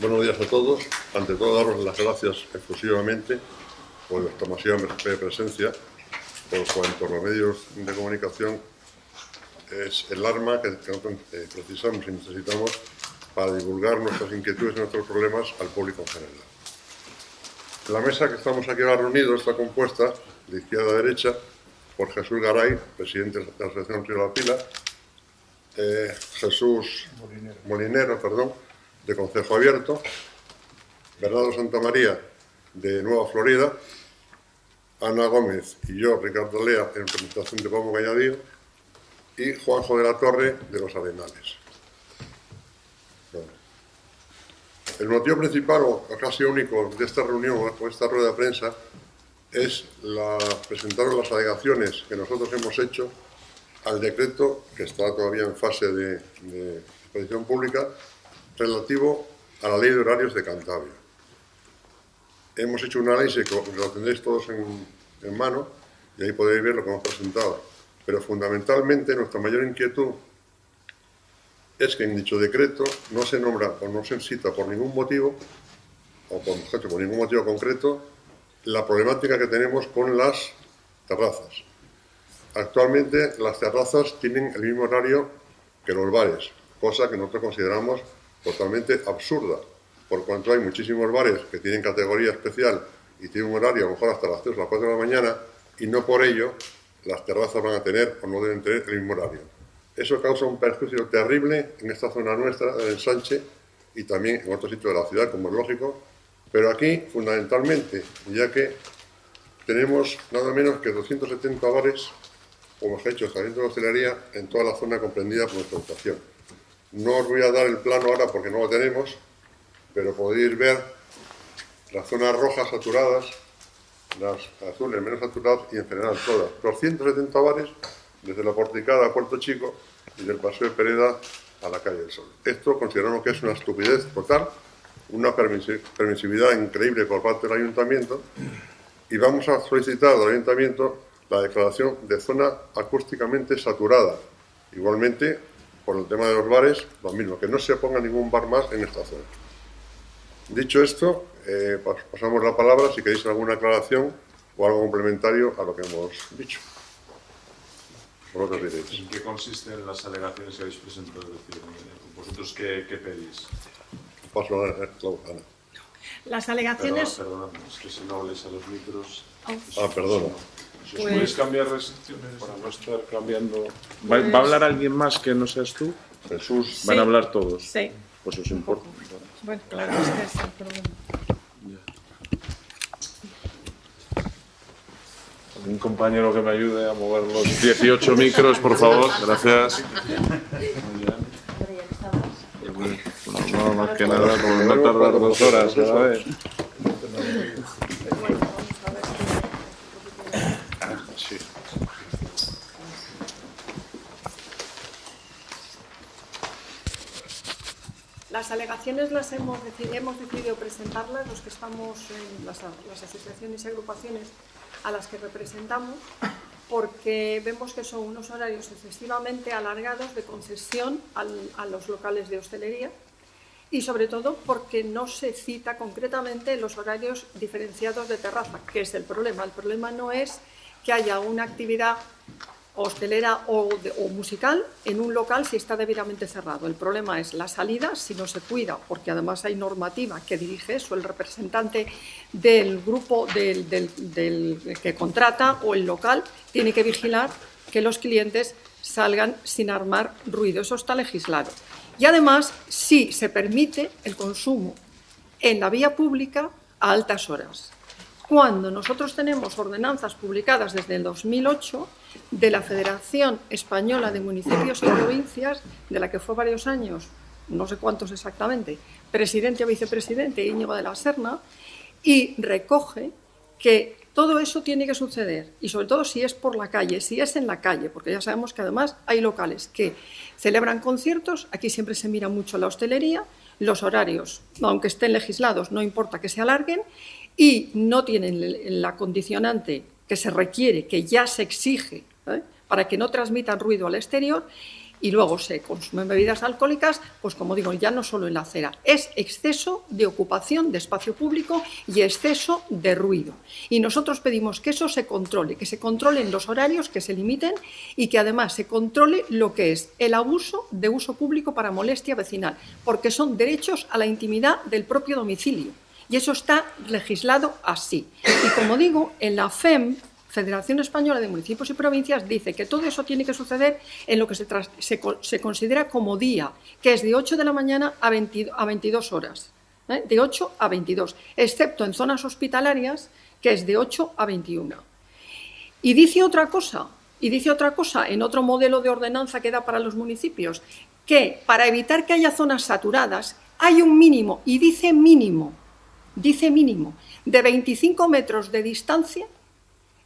Buenos días a todos. Ante todo, daros las gracias exclusivamente por vuestra masiva presencia, por cuanto los medios de comunicación es el arma que, eh, precisamos y necesitamos para divulgar nuestras inquietudes y nuestros problemas al público en general. La mesa que estamos aquí ahora reunidos está compuesta de izquierda a derecha por Jesús Garay, presidente de la Asociación Río La Pila, eh, Jesús Molinero, perdón, de Concejo Abierto, Bernardo Santamaría, de Nueva Florida, Ana Gómez y yo, Ricardo Lea, en representación de Pablo Cañadío, y Juanjo de la Torre, de Los Arenales. El motivo principal, o casi único, de esta reunión, o esta rueda de prensa, es la, presentar las alegaciones que nosotros hemos hecho al decreto, que está todavía en fase de, de exposición pública, relativo a la ley de horarios de Cantabria. Hemos hecho un análisis que lo tendréis todos en, mano y ahí podéis ver lo que hemos presentado. Pero fundamentalmente nuestra mayor inquietud es que en dicho decreto no se nombra o no se cita por ningún motivo, o por, por ningún motivo concreto, la problemática que tenemos con las terrazas. Actualmente las terrazas tienen el mismo horario que los bares, cosa que nosotros consideramos totalmente absurda, por cuanto hay muchísimos bares que tienen categoría especial y tienen un horario a lo mejor hasta las 3 o las 4 de la mañana y no por ello las terrazas van a tener o no deben tener el mismo horario. Eso causa un perjuicio terrible en esta zona nuestra, del ensanche, y también en otros sitios de la ciudad, como es lógico, pero aquí fundamentalmente, ya que tenemos nada menos que 270 bares, como os he dicho, establecimientos de hostelería en toda la zona comprendida por nuestra estación. No os voy a dar el plano ahora porque no lo tenemos, pero podéis ver las zonas rojas saturadas, las azules menos saturadas y en general todas. 270 bares desde la porticada a Puerto Chico y del Paseo de Pereda a la calle del Sol. Esto consideramos que es una estupidez total, una permisividad increíble por parte del Ayuntamiento y vamos a solicitar al Ayuntamiento la declaración de zona acústicamente saturada. Igualmente, por el tema de los bares, lo mismo, que no se ponga ningún bar más en esta zona. Dicho esto, eh, pasamos la palabra si queréis alguna aclaración o algo complementario a lo que hemos dicho. ¿En qué consisten las alegaciones que habéis presentado? ¿Vosotros qué, pedís? Paso a Ana. Las alegaciones... Perdona, perdona, es que si no hables a los micros... Ah, perdona. Si os podéis cambiar restricciones para no estar cambiando... ¿Va, ¿Va, a hablar alguien más que no seas tú? Jesús. ¿Van a hablar todos? Sí. Pues os importa. Bueno, claro, es que es el problema. Un compañero que me ayude a mover los 18 micros, por favor. Gracias. No, más que nada, por no tardar dos horas cada Las alegaciones las hemos decidido, hemos decidido presentarlas los que estamos en las, asociaciones y agrupaciones a las que representamos porque vemos que son unos horarios excesivamente alargados de concesión a los locales de hostelería y sobre todo porque no se cita concretamente los horarios diferenciados de terraza, que es el problema. El problema no es que haya una actividad hostelera o, musical en un local si está debidamente cerrado. El problema es la salida, si no se cuida, porque además hay normativa que dirige eso, el representante del grupo del, del, del que contrata o el local tiene que vigilar que los clientes salgan sin armar ruido. Eso está legislado. Y además, sí se permite el consumo en la vía pública a altas horas. Cuando nosotros tenemos ordenanzas publicadas desde el 2008 de la Federación Española de Municipios y Provincias, de la que fue varios años, no sé cuántos exactamente, presidente o vicepresidente Íñigo de la Serna, y recoge que todo eso tiene que suceder, y sobre todo si es por la calle, si es en la calle, porque ya sabemos que además hay locales que celebran conciertos, aquí siempre se mira mucho la hostelería, los horarios, aunque estén legislados, no importa que se alarguen, y no tienen la condicionante que se requiere, que ya se exige, ¿eh? para que no transmitan ruido al exterior, y luego se consumen bebidas alcohólicas, pues como digo, ya no solo en la acera, es exceso de ocupación de espacio público y exceso de ruido. Y nosotros pedimos que eso se controle, que se controlen los horarios, que se limiten y que además se controle lo que es el abuso de uso público para molestia vecinal, porque son derechos a la intimidad del propio domicilio. Y eso está legislado así. Y como digo, en la FEM Federación Española de Municipios y Provincias dice que todo eso tiene que suceder en lo que se, considera como día, que es de 8 de la mañana a, 22 horas, ¿eh? de 8 a 22, excepto en zonas hospitalarias, que es de 8 a 21. Y dice otra cosa, y dice otra cosa en otro modelo de ordenanza que da para los municipios, que para evitar que haya zonas saturadas hay un mínimo, y dice mínimo, dice mínimo, de 25 metros de distancia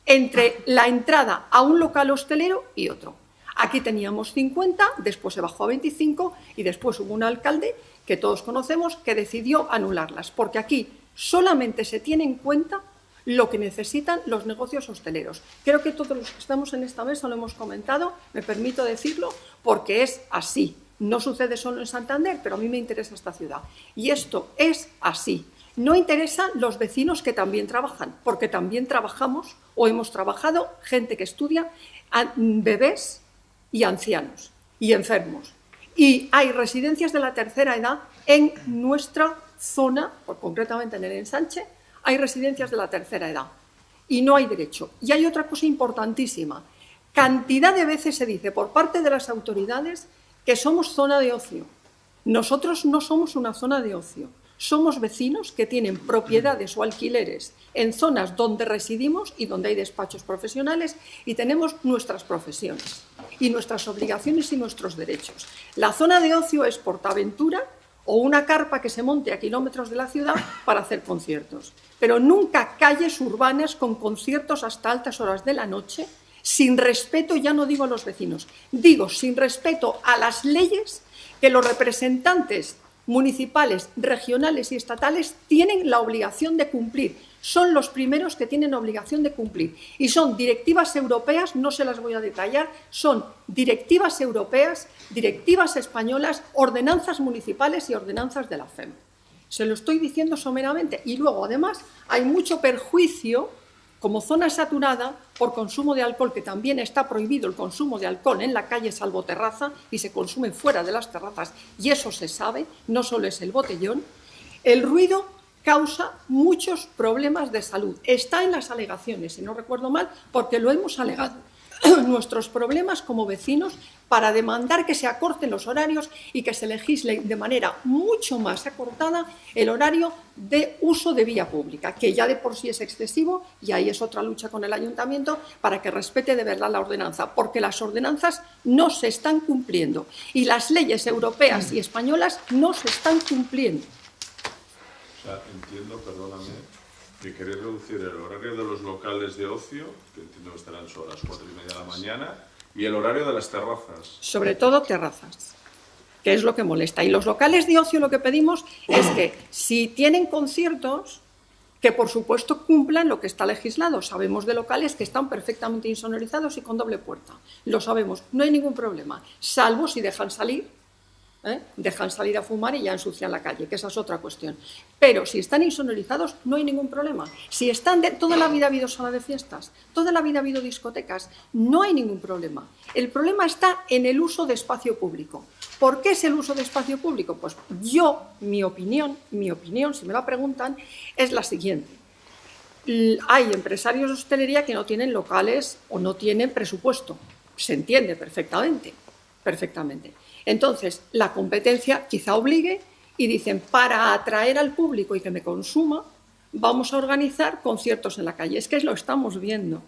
entre la entrada a un local hostelero y otro. Aquí teníamos 50, después se bajó a 25 y después hubo un alcalde que todos conocemos que decidió anularlas, porque aquí solamente se tiene en cuenta lo que necesitan los negocios hosteleros. Creo que todos los que estamos en esta mesa lo hemos comentado, me permito decirlo, porque es así. No sucede solo en Santander, pero a mí me interesa esta ciudad. Y esto es así. No interesan los vecinos que también trabajan, porque también trabajamos o hemos trabajado gente que estudia bebés y ancianos y enfermos. Y hay residencias de la tercera edad en nuestra zona, concretamente en el ensanche, hay residencias de la tercera edad y no hay derecho. Y hay otra cosa importantísima. Cantidad de veces se dice por parte de las autoridades que somos zona de ocio. Nosotros no somos una zona de ocio somos vecinos que tienen propiedades o alquileres en zonas donde residimos y donde hay despachos profesionales y tenemos nuestras profesiones y nuestras obligaciones y nuestros derechos. La zona de ocio es Portaventura o una carpa que se monte a kilómetros de la ciudad para hacer conciertos, pero nunca calles urbanas con conciertos hasta altas horas de la noche sin respeto, ya no digo a los vecinos, digo sin respeto a las leyes que los representantes municipales, regionales y estatales tienen la obligación de cumplir. Son los primeros que tienen obligación de cumplir. Y son directivas europeas, no se las voy a detallar, son directivas europeas, directivas españolas, ordenanzas municipales y ordenanzas de la FEM. Se lo estoy diciendo someramente. Y luego, además, hay mucho perjuicio como zona saturada por consumo de alcohol, que también está prohibido el consumo de alcohol en la calle salvo terraza y se consume fuera de las terrazas, y eso se sabe, no solo es el botellón, el ruido causa muchos problemas de salud. Está en las alegaciones, si no recuerdo mal, porque lo hemos alegado. nuestros problemas como vecinos para demandar que se acorten los horarios y que se legisle de manera mucho más acortada el horario de uso de vía pública, que ya de por sí es excesivo y ahí es otra lucha con el ayuntamiento para que respete de verdad la ordenanza, porque las ordenanzas no se están cumpliendo y las leyes europeas y españolas no se están cumpliendo. O sea, entiendo, perdóname, que queréis reducir el horario de los locales de ocio, que entiendo que estarán sobre las cuatro y media de la mañana, y el horario de las terrazas. Sobre todo terrazas, que es lo que molesta. Y los locales de ocio lo que pedimos es que si tienen conciertos, que por supuesto cumplan lo que está legislado. Sabemos de locales que están perfectamente insonorizados y con doble puerta. Lo sabemos, no hay ningún problema, salvo si dejan salir ¿eh? dejan salir a fumar y ya ensucian la calle, que esa es otra cuestión. Pero si están insonorizados, no hay ningún problema. Si están de, toda la vida ha habido sala de fiestas, toda la vida ha habido discotecas, no hay ningún problema. El problema está en el uso de espacio público. ¿Por qué es el uso de espacio público? Pues yo, mi opinión, mi opinión, si me la preguntan, es la siguiente. Hay empresarios de hostelería que no tienen locales o no tienen presupuesto. Se entiende perfectamente, perfectamente. Entonces, la competencia quizá obligue y dicen, para atraer al público y que me consuma, vamos a organizar conciertos en la calle. Es que lo estamos viendo.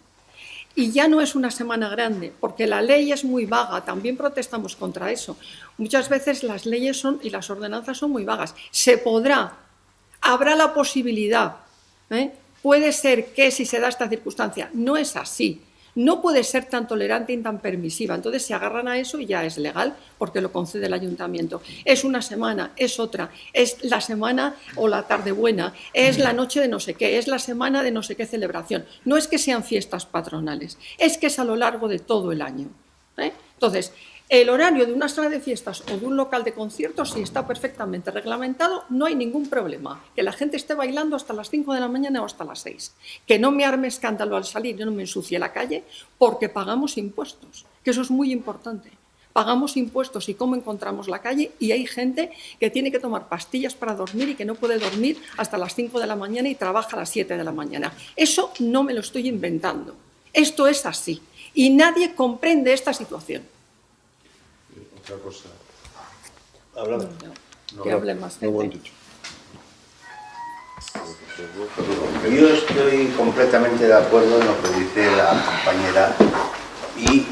Y ya no es una semana grande, porque la ley es muy vaga, también protestamos contra eso. Muchas veces las leyes son y las ordenanzas son muy vagas. Se podrá, habrá la posibilidad. ¿eh? Puede ser que si se da esta circunstancia, no es así no puede ser tan tolerante y tan permisiva. Entonces se agarran a eso y ya es legal porque lo concede el ayuntamiento. Es una semana, es otra, es la semana o la tarde buena, es la noche de no sé qué, es la semana de no sé qué celebración. No es que sean fiestas patronales, es que es a lo largo de todo el año. ¿eh? Entonces, El horario de una sala de fiestas o de un local de conciertos, si está perfectamente reglamentado, no hay ningún problema. Que la gente esté bailando hasta las 5 de la mañana o hasta las 6. Que no me arme escándalo al salir, yo no me ensucie la calle, porque pagamos impuestos, que eso es muy importante. Pagamos impuestos y cómo encontramos la calle y hay gente que tiene que tomar pastillas para dormir y que no puede dormir hasta las 5 de la mañana y trabaja a las 7 de la mañana. Eso no me lo estoy inventando. Esto es así. Y nadie comprende esta situación. Otra cosa. Habla. que hable más No, buen gente. dicho. Yo estoy completamente de acuerdo en lo que dice la compañera y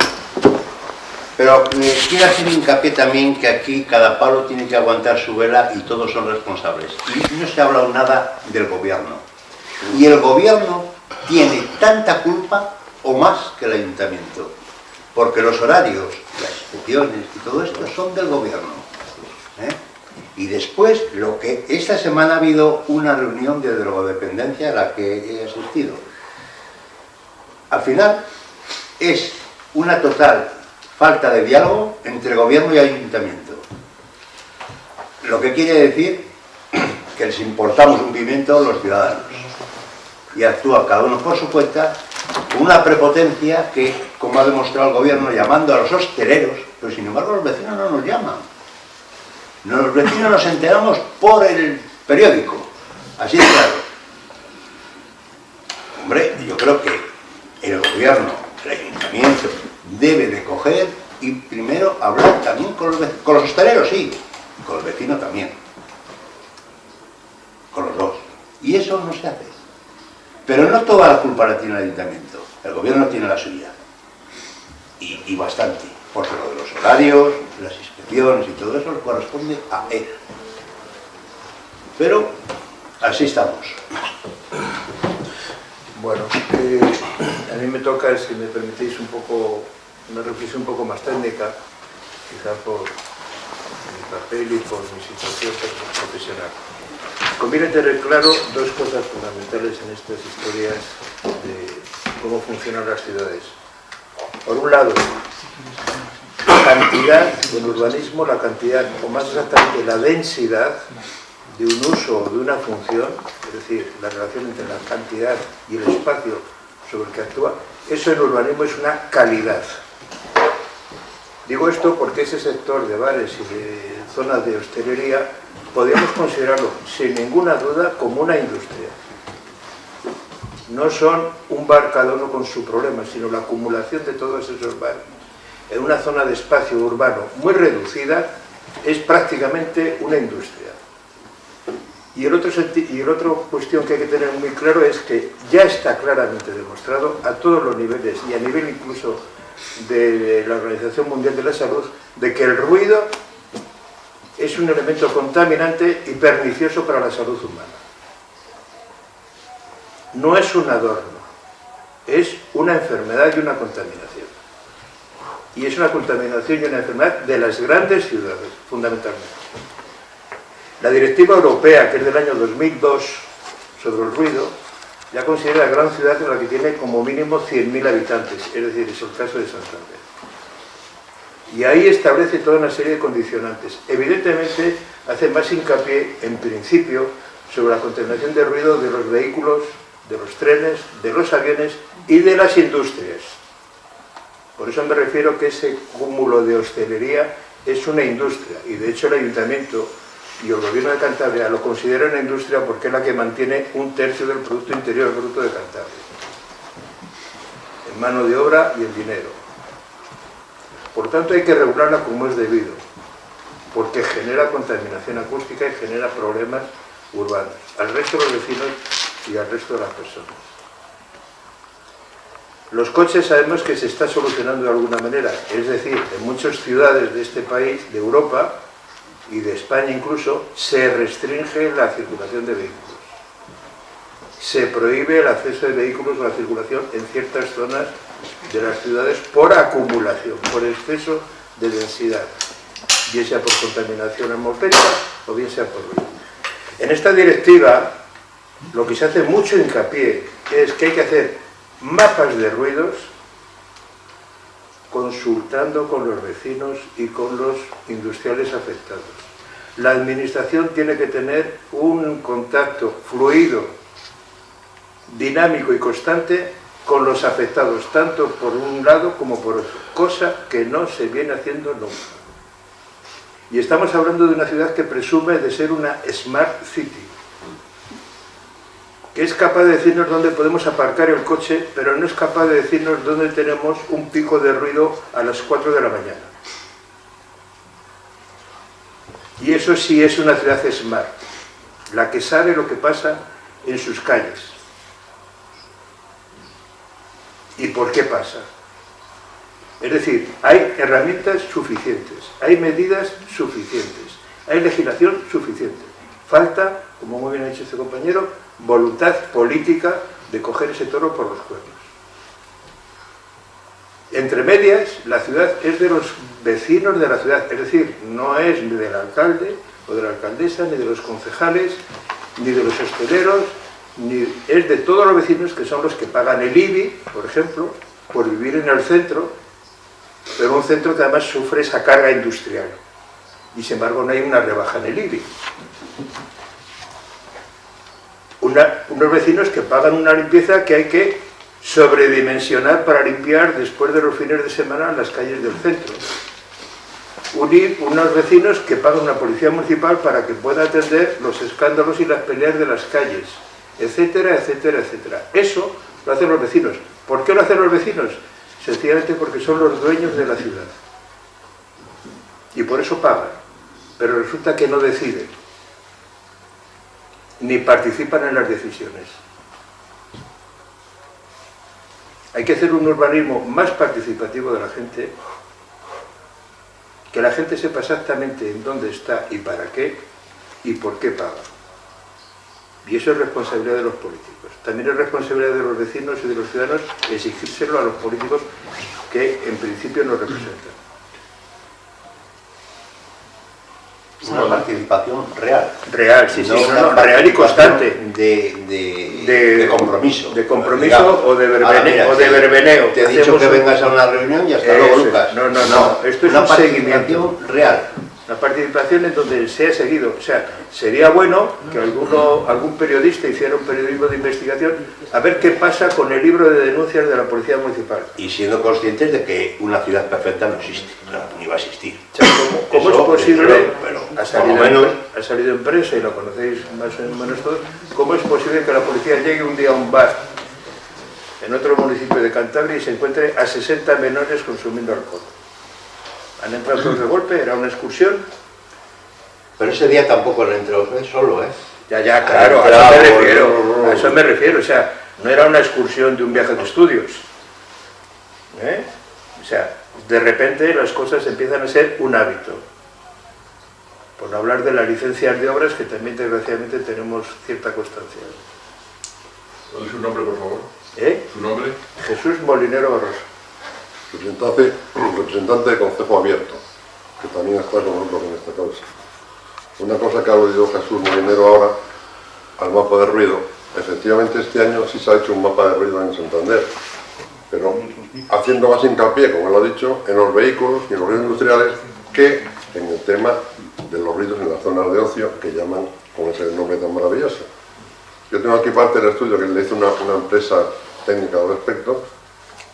pero eh, quiero hacer hincapié también que aquí cada palo tiene que aguantar su vela y todos son responsables. Y no se ha hablado nada del gobierno. Y el gobierno tiene tanta culpa o más que el ayuntamiento. Porque los horarios, las inspecciones y todo esto son del gobierno. ¿eh? Y después, lo que esta semana ha habido una reunión de drogodependencia a la que he asistido. Al final, es una total falta de diálogo entre gobierno y ayuntamiento. Lo que quiere decir que les importamos un pimiento los ciudadanos. Y actúa cada uno por su cuenta una prepotencia que, como ha demostrado el gobierno, llamando a los hosteleros, pero sin embargo los vecinos no nos llaman. Los vecinos nos enteramos por el periódico, así de claro. Hombre, yo creo que el gobierno, el ayuntamiento, debe de coger y primero hablar también con los, con los hosteleros, sí, con los vecinos también. Con los dos. Y eso no se hace. Pero no toda la culpa la tiene el ayuntamiento. El gobierno tiene la suya. Y, bastante. Porque lo de los horarios, las inspecciones y todo eso corresponde a él. Pero así estamos. Bueno, eh, a mí me toca, si me permitís, un poco, una reflexión un poco más técnica, quizá por mi papel y por mi situación profesional. Conviene tener claro dos cosas fundamentales en estas historias de cómo funcionan las ciudades. Por un lado, la cantidad, en urbanismo, la cantidad, o más exactamente la densidad de un uso o de una función, es decir, la relación entre la cantidad y el espacio sobre el que actúa, eso en urbanismo es una calidad. Digo esto porque ese sector de bares y de zonas de hostelería podríamos considerarlo sin ninguna duda como una industria. No son un bar cada uno con su problema, sino la acumulación de todos esos bares en una zona de espacio urbano muy reducida es prácticamente una industria. Y el, otro y el otro cuestión que hay que tener muy claro es que ya está claramente demostrado a todos los niveles y a nivel incluso de la Organización Mundial de la Salud de que el ruido es un elemento contaminante y pernicioso para la salud humana. No es un adorno, es una enfermedad y una contaminación. Y es una contaminación y una enfermedad de las grandes ciudades, fundamentalmente. La directiva europea, que es del año 2002, sobre el ruido, ya considera la gran ciudad en la que tiene como mínimo 100.000 habitantes, es decir, es el caso de Santander. Y ahí establece toda una serie de condicionantes. Evidentemente, hace más hincapié, en principio, sobre la contaminación de ruido de los vehículos, de los trenes, de los aviones y de las industrias. Por eso me refiero que ese cúmulo de hostelería es una industria, y de hecho el ayuntamiento y el gobierno de Cantabria lo considera una industria porque es la que mantiene un tercio del Producto Interior Bruto de Cantabria, en mano de obra y en dinero. Por tanto hay que regularla como es debido, porque genera contaminación acústica y genera problemas urbanos, al resto de los vecinos y al resto de las personas. Los coches sabemos que se está solucionando de alguna manera, es decir, en muchas ciudades de este país, de Europa y de España incluso, se restringe la circulación de vehículos. Se prohíbe el acceso de vehículos o la circulación en ciertas zonas de las ciudades por acumulación, por exceso de densidad, bien sea por contaminación atmosférica o bien sea por ruido. En esta directiva lo que se hace mucho hincapié es que hay que hacer mapas de ruidos consultando con los vecinos y con los industriales afectados. La administración tiene que tener un contacto fluido, dinámico y constante con los afectados, tanto por un lado como por otro, cosa que no se viene haciendo nunca. Y estamos hablando de una ciudad que presume de ser una Smart City, es capaz de decirnos dónde podemos aparcar el coche, pero no es capaz de decirnos dónde tenemos un pico de ruido a las 4 de la mañana. Y eso sí es una ciudad smart, la que sabe lo que pasa en sus calles. ¿Y por qué pasa? Es decir, hay herramientas suficientes, hay medidas suficientes, hay legislación suficiente. Falta, como muy bien ha dicho este compañero, voluntad política de coger ese toro por los cuernos. Entre medias, la ciudad es de los vecinos de la ciudad, es decir, no es ni del alcalde o de la alcaldesa, ni de los concejales, ni de los hosteleros, ni es de todos los vecinos que son los que pagan el IBI, por ejemplo, por vivir en el centro, pero un centro que además sufre esa carga industrial. Y sin embargo no hay una rebaja en el IBI. Unos vecinos que pagan una limpieza que hay que sobredimensionar para limpiar después de los fines de semana las calles del centro. Unir unos vecinos que pagan una policía municipal para que pueda atender los escándalos y las peleas de las calles, etcétera, etcétera, etcétera. Eso lo hacen los vecinos. ¿Por qué lo hacen los vecinos? Sencillamente porque son los dueños de la ciudad. Y por eso pagan. Pero resulta que no deciden ni participan en las decisiones. Hay que hacer un urbanismo más participativo de la gente, que la gente sepa exactamente en dónde está y para qué y por qué paga. Y eso es responsabilidad de los políticos. También es responsabilidad de los vecinos y de los ciudadanos exigírselo a los políticos que en principio nos representan. Una participación real. Real, sí, sí, No una no, real y constante. De, de, De- de compromiso. de compromiso digamos. o de verbene- Ahora, mira, o de verbeneo. Te he dicho que un- vengas a una reunión y hasta luego. Lucas. No, no, no, esto es una un participación real. La participación en donde se ha seguido. O sea, sería bueno que alguno, algún periodista hiciera un periodismo de investigación a ver qué pasa con el libro de denuncias de la Policía Municipal. Y siendo conscientes de que una ciudad perfecta no existe, claro, ni va a existir. O sea, ¿cómo, cómo Eso, es posible, pero- pero, ha, salido menos- ha salido en prensa y lo conocéis más o menos todos, cómo es posible que la policía llegue un día a un bar en otro municipio de Cantabria y se encuentre a 60 menores consumiendo alcohol? Han entrado todos de golpe, era una excursión, Pero ese día tampoco le entró fue solo, ¿eh? Ya, ya, claro, a Claro, eso me no, refiero, a eso me refiero, o sea, no era una excursión de un viaje de estudios. ¿eh? O sea, de repente las cosas empiezan a ser un hábito. Por no hablar de las licencias de obras, que también desgraciadamente tenemos cierta constancia. ¿Cuál es su nombre, por favor? ¿Eh? ¿Su nombre? Jesús Molinero Barroso. Representante, representante de Consejo Abierto, que también está con nosotros en esta causa. Una cosa que ha aludido Jesús Molinero ahora al mapa de ruido. Efectivamente, este año sí se ha hecho un mapa de ruido en Santander, pero haciendo más hincapié, como él ha dicho, en los vehículos y en los ruidos industriales que en el tema de los ruidos en las zonas de ocio que llaman con ese nombre tan maravilloso. Yo tengo aquí parte del estudio que le hizo una, una empresa técnica al respecto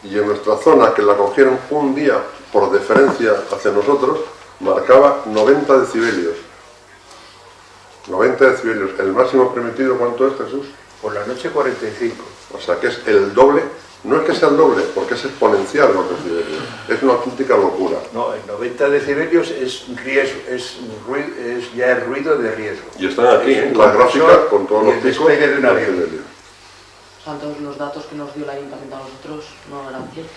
y en nuestra zona, que la cogieron un día por deferencia hacia nosotros, marcaba 90 decibelios. 90 decibelios. ¿El máximo permitido cuánto es, Jesús? Por la noche 45. O sea, que es el doble. No es que sea el doble, porque es exponencial los decibelios. Es una auténtica locura. No, el 90 decibelios es, riesgo, es, rui- es ya el ruido de riesgo. Y están aquí, Es ¿eh? con todos los picos de un avión. Los datos que nos dio el ayuntamiento a nosotros no eran ciertos.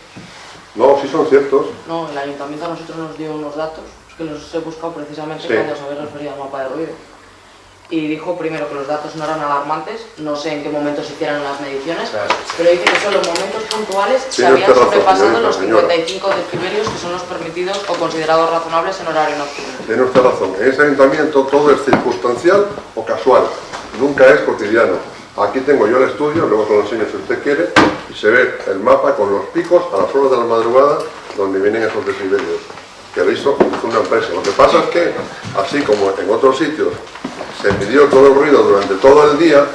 No, sí son ciertos. No, el ayuntamiento a nosotros nos dio unos datos que los he buscado precisamente Sí. cuando se había referido al mapa de ruido. Y dijo primero que los datos no eran alarmantes, no sé en qué momento se hicieron las mediciones, Claro. pero dice que solo en momentos puntuales se Tiene habían sobrepasado los señora. 55 decibelios que son los permitidos o considerados razonables en horario nocturno. Tiene usted razón. En ese ayuntamiento todo es circunstancial o casual. Nunca es cotidiano. Aquí tengo yo el estudio, luego se lo enseño si usted quiere, y se ve el mapa con los picos a las horas de la madrugada donde vienen esos decibelios, que lo hizo, una empresa. Lo que pasa es que, así como en otros sitios se midió todo el ruido durante todo el día,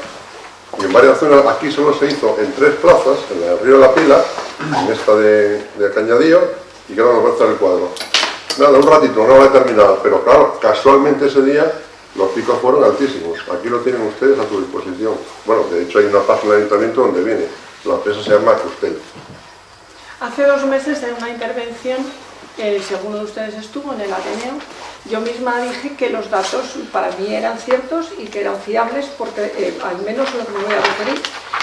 y en varias zonas, aquí solo se hizo en tres plazas, en el río de la Pila, en esta de, de Cañadillo, y ahora nos muestra el cuadro. Nada, un ratito, una hora determinada, pero claro, casualmente ese día los picos fueron altísimos. Aquí lo tienen ustedes a su disposición. Bueno, de hecho hay una página del ayuntamiento donde viene. La empresa se llama Custel. Hace dos meses en una intervención, eh, si alguno de ustedes estuvo en el Ateneo, yo misma dije que los datos para mí eran ciertos y que eran fiables porque eh, al menos lo que me voy a referir,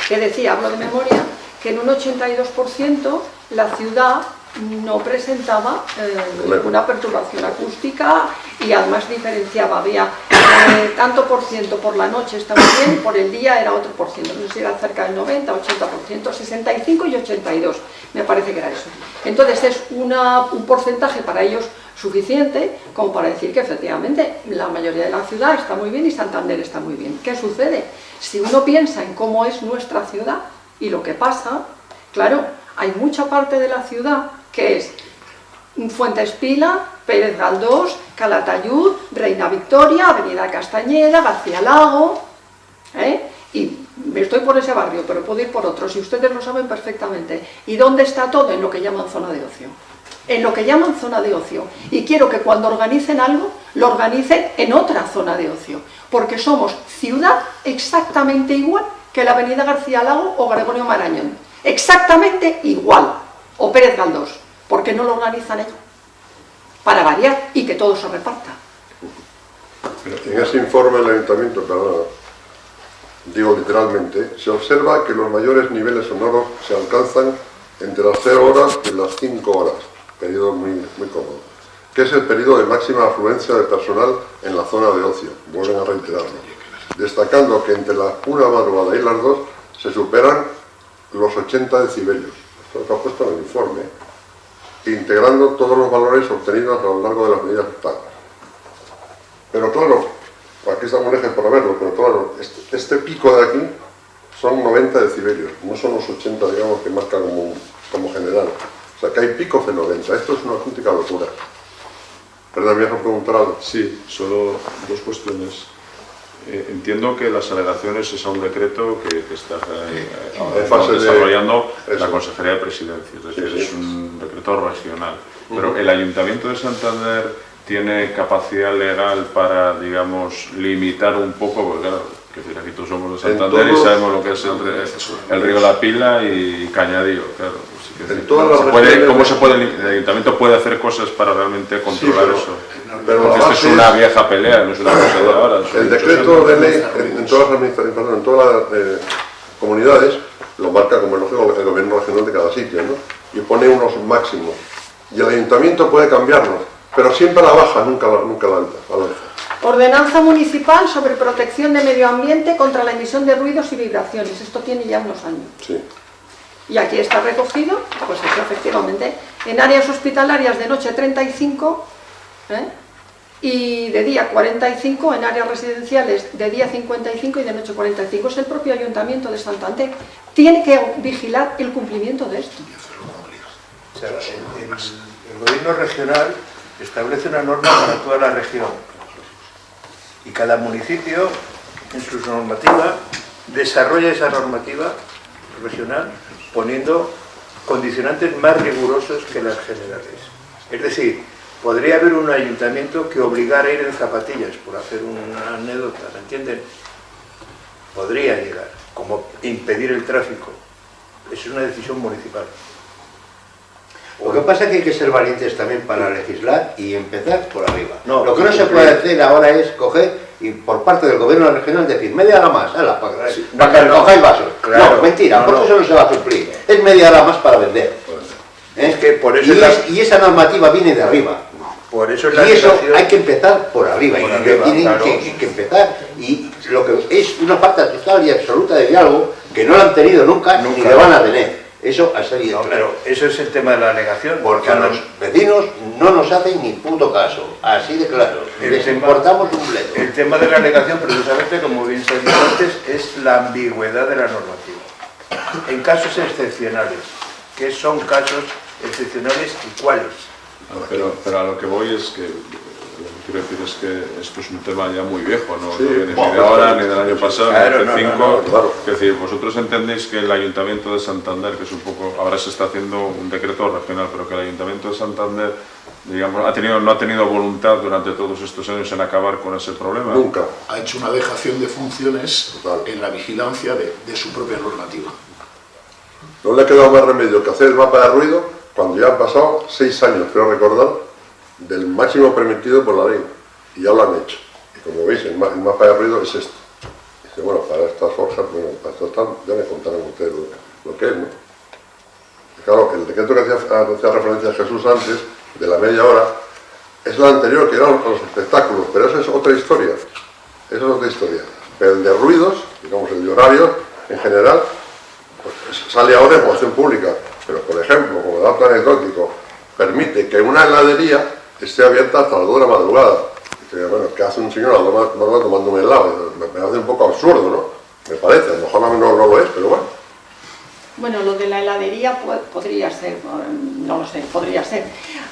que decía, hablo de memoria, que en un 82% la ciudad no presentaba eh, ninguna perturbación acústica y además diferenciaba, había eh, tanto por ciento por la noche está muy bien, por el día era otro por ciento, no sé si era cerca del 90, 80%, 65 y 82, me parece que era eso. Entonces es una- un porcentaje para ellos suficiente como para decir que efectivamente la mayoría de la ciudad está muy bien y Santander está muy bien. ¿Qué sucede? Si uno piensa en cómo es nuestra ciudad y lo que pasa, claro, hay mucha parte de la ciudad que es Fuentes Pila, Pérez Galdós, Calatayud, Reina Victoria, Avenida Castañeda, García Lago, ¿eh? y estoy por ese barrio, pero puedo ir por otros, y ustedes lo saben perfectamente. ¿Y dónde está todo? En lo que llaman zona de ocio. En lo que llaman zona de ocio. Y quiero que cuando organicen algo, lo organicen en otra zona de ocio, porque somos ciudad exactamente igual que la Avenida García Lago o Gregorio Marañón. Exactamente igual. O Pérez Galdós. ¿Por qué no lo organizan ellos? Para variar y que todo se reparta. En ese informe del ayuntamiento, perdón, digo literalmente, se observa que los mayores niveles sonoros se alcanzan entre las 0 horas y las 5 horas, periodo muy, muy cómodo, que es el periodo de máxima afluencia de personal en la zona de ocio, vuelven a reiterarlo, destacando que entre la una madrugada y las 2 se superan los 80 decibelios, esto es lo que ha puesto en el informe, integrando todos los valores obtenidos a lo largo de las medidas actuales. Pero claro, aquí está un ejemplo para verlo, pero claro, este, este pico de aquí son 90 decibelios, no son los 80, digamos, que marca como, como general. O sea, que hay picos de 90, esto es una auténtica locura. ¿Verdad? ¿Me preguntar algo? Sí, solo dos cuestiones. Eh, entiendo que las alegaciones es a un decreto que, que está eh, ahora fase desarrollando la Consejería de Presidencia, es decir, Sí, sí. es un decreto regional. Pero el Ayuntamiento de Santander tiene capacidad legal para, digamos, limitar un poco, porque claro, que decir, aquí todos somos de Santander y sabemos lo que es el, el río La Pila y Cañadío, claro. pues decir, las se puede- ¿Cómo se puede, el Ayuntamiento puede hacer cosas para realmente controlar pero- eso? Pero Porque la esto es una vieja pelea, no es una cosa de ahora. El decreto de ley en, en todas las, administra- perdón, en todas las eh, comunidades lo marca como es lógico el gobierno regional de cada sitio, ¿no? Y pone unos máximos. Y el ayuntamiento puede cambiarlos, pero siempre a la baja, nunca a la, nunca la alta. a la alza. Ordenanza municipal sobre protección de medio ambiente contra la emisión de ruidos y vibraciones. Esto tiene ya unos años. Sí. Y aquí está recogido, pues eso efectivamente, en áreas hospitalarias de noche 35 ¿eh? Y de día 45, en áreas residenciales de día 55 y de noche 45. Es el propio Ayuntamiento de Santander. Tiene que vigilar el cumplimiento de esto. El- el gobierno regional establece una norma para toda la región y cada municipio en su normativa desarrolla esa normativa regional poniendo condicionantes más rigurosos que las generales. Es decir, podría haber un ayuntamiento que obligara a ir en zapatillas, por hacer una anécdota, ¿me entienden? Podría llegar, como impedir el tráfico. Es una decisión municipal. Lo que pasa es que hay que ser valientes también para legislar y empezar por arriba. No, lo que no se puede hacer ahora es coger y por parte del gobierno regional decir media hora más, ala, para, para no, que no, recojáis vasos. claro, no, mentira, porque eso no se va a cumplir. Es media hora más para vender. ¿Eh? Es que por eso y, es la- es- y esa normativa viene de arriba. Por eso es la Y eso hay que empezar por arriba, Por y arriba, tienen claro. que, que empezar. Y lo que es una falta total y absoluta de diálogo que no lo han tenido nunca, ni Nunca. le van a tener. Eso ha salido No, pero eso es el tema de la alegación. Porque a los vecinos no nos hacen ni puto caso, así de claro. El Les tema- importamos un bledo. El tema de la alegación, precisamente, como bien se ha dicho antes, es la ambigüedad de la normativa. En casos excepcionales, que son casos excepcionales y cuáles. Pero, pero a lo que voy es que lo que quiero decir es que esto es un tema ya muy viejo, no, Sí, no viene ni de ahora, ni del año pasado, Claro, ni no, de no, cinco. no, claro. Es decir, vosotros entendéis que el Ayuntamiento de Santander, que es un poco, ahora se está haciendo un decreto regional, pero que el Ayuntamiento de Santander, digamos, ha tenido, no ha tenido voluntad durante todos estos años en acabar con ese problema. Nunca. ha hecho una dejación de funciones Total. en la vigilancia de, de su propia normativa. No le ha quedado más remedio que hacer el mapa de ruido cuando ya han pasado seis años, creo recordar, del máximo permitido por la ley. Y ya lo han hecho. Y como veis, el, ma- el mapa de ruido es esto. Dice, bueno, para estas forjas, bueno, para esto tal, ya me contarán ustedes lo, que es, ¿no? Y claro, el decreto que hacía, referencia a Jesús antes, de la media hora, es la anterior, que eran los espectáculos, pero eso es otra historia. Eso es otra historia. Pero el de ruidos, digamos, el de horarios, en general, pues sale ahora en función pública, pero por ejemplo, como dato anecdótico, permite que una heladería esté abierta hasta las 2 de la madrugada. Dice, bueno, ¿qué hace un señor a las 2 de madrugada tomando un helado? Me, me hace un poco absurdo, ¿no? Me parece, a lo mejor no, no lo es, pero bueno. Bueno, lo de la heladería po- podría ser, mm, no lo sé, podría ser.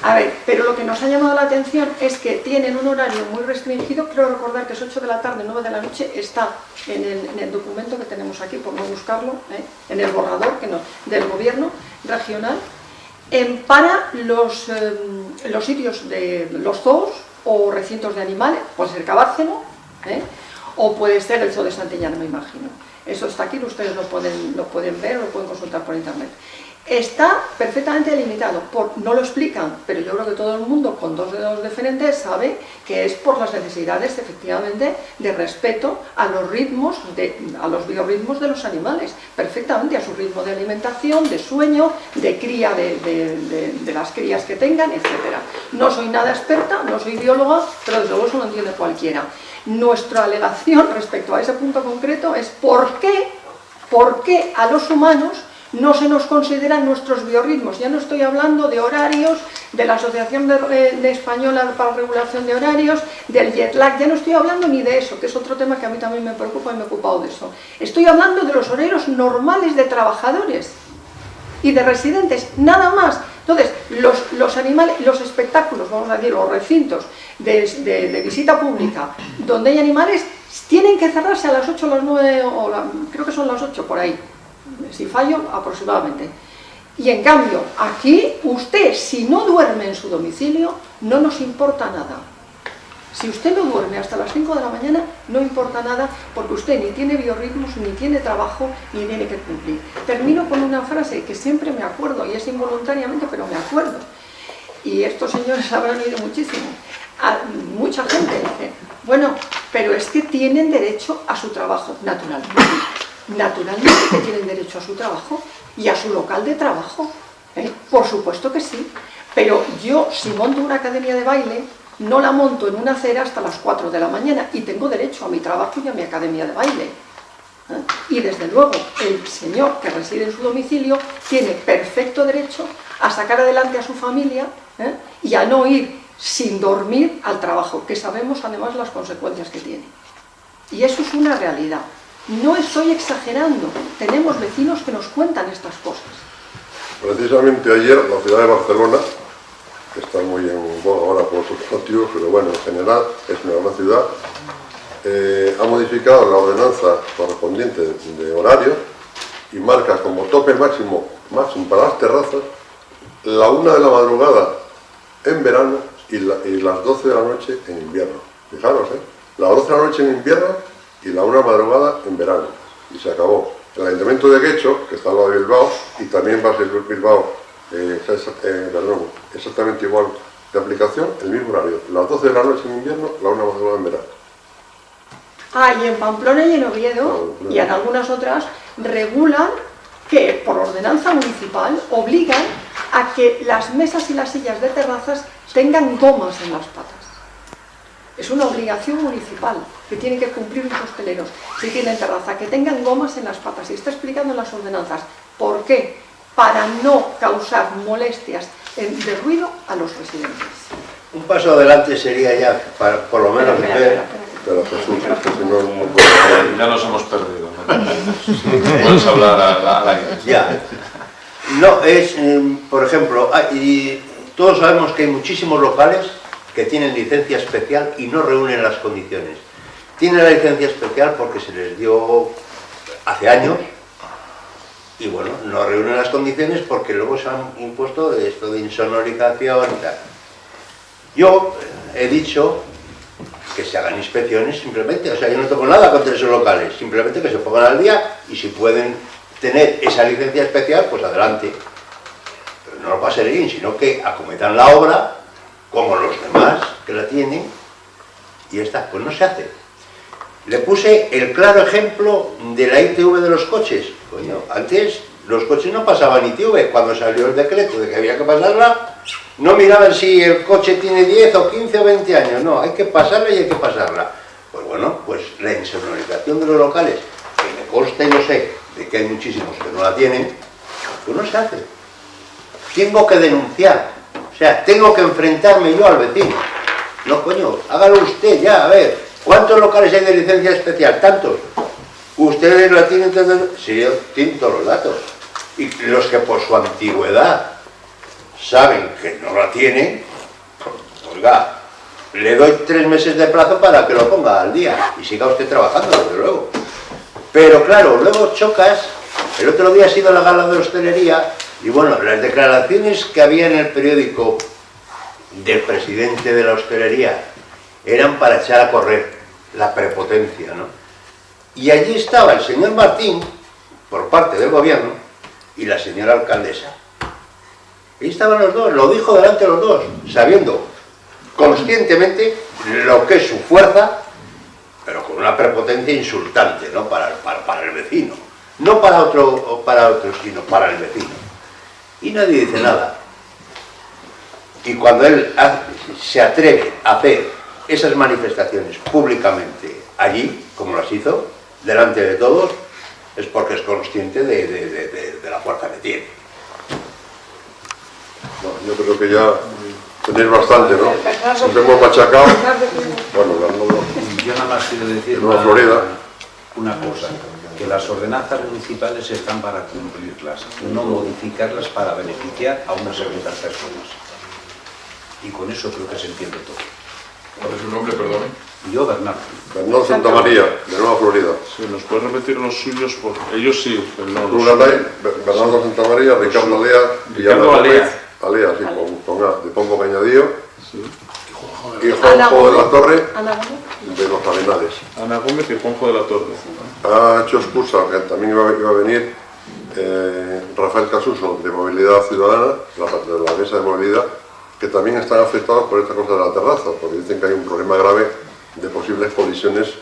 A ver, pero lo que nos ha llamado la atención es que tienen un horario muy restringido, creo recordar que es 8 de la tarde, 9 de la noche, está en el, en el documento que tenemos aquí, por no buscarlo, ¿eh? en el borrador que no, del gobierno regional, en- para los, eh, los sitios de los zoos o recintos de animales, puede ser Cabárceno, ¿eh? o puede ser el zoo de Santillana, me imagino. Eso está aquí, ustedes lo pueden, lo pueden ver lo pueden consultar por internet. Está perfectamente delimitado, por, no lo explican, pero yo creo que todo el mundo con dos dedos de frente sabe que es por las necesidades efectivamente de respeto a los ritmos, de, a los biorritmos de los animales, perfectamente a su ritmo de alimentación, de sueño, de cría de- de las crías que tengan, etc. No soy nada experta, no soy bióloga, pero desde luego eso lo entiende cualquiera. Nuestra alegación respecto a ese punto concreto es por qué, por qué a los humanos no se nos consideran nuestros biorritmos. Ya no estoy hablando de horarios, de la Asociación de, eh, de Española para la Regulación de Horarios, del jet lag, ya no estoy hablando ni de eso, que es otro tema que a mí también me preocupa y me he ocupado de eso. Estoy hablando de los horarios normales de trabajadores y de residentes, nada más. Entonces, los, animales, los espectáculos, vamos a decir, los recintos de visita pública, donde hay animales, tienen que cerrarse a las 8 o las 9, o la- creo que son las 8 por ahí, si fallo, aproximadamente. Y en cambio, aquí, usted, si no duerme en su domicilio, no nos importa nada. Si usted no duerme hasta las 5 de la mañana, no importa nada, porque usted ni tiene biorritmos, ni tiene trabajo, ni tiene que cumplir. Termino con una frase que siempre me acuerdo, y es involuntariamente, pero me acuerdo. Y estos señores habrán oído muchísimo. A mucha gente dice, bueno, pero es que tienen derecho a su trabajo, naturalmente. Naturalmente que tienen derecho a su trabajo y a su local de trabajo. ¿eh? Por supuesto que sí. Pero yo, si monto una academia de baile, no la monto en una acera hasta las 4 de la mañana y tengo derecho a mi trabajo y a mi academia de baile. ¿eh? Y desde luego, el señor que reside en su domicilio tiene perfecto derecho a sacar adelante a su familia ¿eh? y a no ir sin dormir al trabajo, que sabemos además las consecuencias que tiene. Y eso es una realidad. No estoy exagerando, tenemos vecinos que nos cuentan estas cosas. Precisamente ayer la ciudad de Barcelona, que está muy en boga ahora por otros motivos, pero bueno, en general es una gran ciudad, eh, ha modificado la ordenanza correspondiente de horario y marca como tope máximo, máximo para las terrazas la una de la madrugada en verano y, la- y las 12 de la noche en invierno. Fijaros, ¿eh? Las 12 de la noche en invierno y la una madrugada en verano. Y se acabó. El Ayuntamiento de Guecho, que está al lado de Bilbao, y también va a ser Bilbao, eh, eh, perdón, exactamente igual de aplicación, el mismo horario. Las 12 de la noche en invierno, la una madrugada en verano. Ah, y en Pamplona y en Oviedo, y en algunas otras, regulan que por ordenanza municipal obligan a que las mesas y las sillas de terrazas tengan gomas en las patas. Es una obligación municipal que tienen que cumplir los hosteleros si tienen terraza, que tengan gomas en las patas. Y está explicando en las ordenanzas. ¿Por qué? Para no causar molestias de ruido a los residentes. Un paso adelante sería ya, para, por lo menos, Espera, ver espera, espera. Pero Jesús, es que si no, no puedo- Ya, nos hemos perdido. ¿no? Puedes hablar a, a la- ya. No, es, eh, por ejemplo, hay- y todos sabemos que hay muchísimos locales que tienen licencia especial y no reúnen las condiciones. Tienen la licencia especial porque se les dio hace años y bueno, no reúnen las condiciones porque luego se han impuesto esto de insonorización y tal. Yo he dicho que se hagan inspecciones simplemente, o sea, yo no tengo nada contra esos locales, simplemente que se pongan al día y si pueden tener esa licencia especial, pues adelante. No lo pasen bien, sino que acometan la obra como los demás que la tienen y está, pues no se hace. Le puse el claro ejemplo de la ITV de los coches. Coño, antes los coches no pasaban ITV, cuando salió el decreto de que había que pasarla, no miraban si el coche tiene 10 o 15 o 20 años, no, hay que pasarla y hay que pasarla. Pues bueno, pues la insonorización de los locales, que me consta y lo sé, de que hay muchísimos que no la tienen, pues no se hace. Tengo que denunciar, o sea, tengo que enfrentarme yo al vecino. No, coño, hágalo usted ya, a ver, ¿cuántos locales hay de licencia especial? ¿Tantos? ¿Ustedes la tienen? tantos? Sí, yo tengo todos los datos. Y los que por su antigüedad saben que no la tienen, oiga, le doy tres meses de plazo para que lo ponga al día y siga usted trabajando, desde luego. Pero claro, luego chocas, el otro día ha sido la gala de hostelería y bueno, las declaraciones que había en el periódico del presidente de la hostelería eran para echar a correr la prepotencia, ¿no? Y allí estaba el señor Martín, por parte del gobierno, y la señora alcaldesa. Ahí estaban los dos, lo dijo delante de los dos, sabiendo conscientemente lo que es su fuerza, pero con una prepotencia insultante, ¿no? Para, para, para el vecino. No para otro, para otro, sino para el vecino. Y nadie dice nada. Y cuando él se atreve a hacer esas manifestaciones públicamente allí, como las hizo, delante de todos, es porque es consciente de, de- de- de- de la fuerza que tiene. Bueno, yo creo que ya tenéis bastante, ¿no? Siempre hemos machacado. Bueno, Bernardo, Yo nada más quiero decir Florida. una cosa, que las ordenanzas municipales están para cumplirlas, no modificarlas para beneficiar a unas segundas personas. Y con eso creo que se entiende todo. ¿Cuál es su nombre, perdón? Yo, Bernardo. Bernardo Santa María, de Nueva Florida. Sí, ¿nos puedes repetir los suyos? Por... Ellos sí, pero no los Rubén suyos. Alay, Bernardo Santa María, Ricardo Alea, Ricardo Alea. Alea, sí, con, con A, de Pombo Cañadío, y Juanjo de la. Torre, Ana Gómez. de los Arenales. Ana Gómez y Juanjo de la Torre. Ha hecho excusa, que también iba, iba a venir eh, Rafael Casuso, de Movilidad Ciudadana, la, de la mesa de movilidad, que también están afectados por esta cosa de la terraza, porque dicen que hay un problema grave de posibles colisiones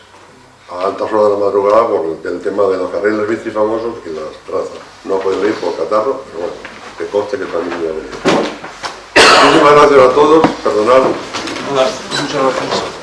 a altas horas de la madrugada por el, tema de los carriles bici famosos y las terrazas. No podido ir por catarro, pero bueno, que conste que también iba a venir. Muchísimas gracias a todos, perdonad. Muchas gracias.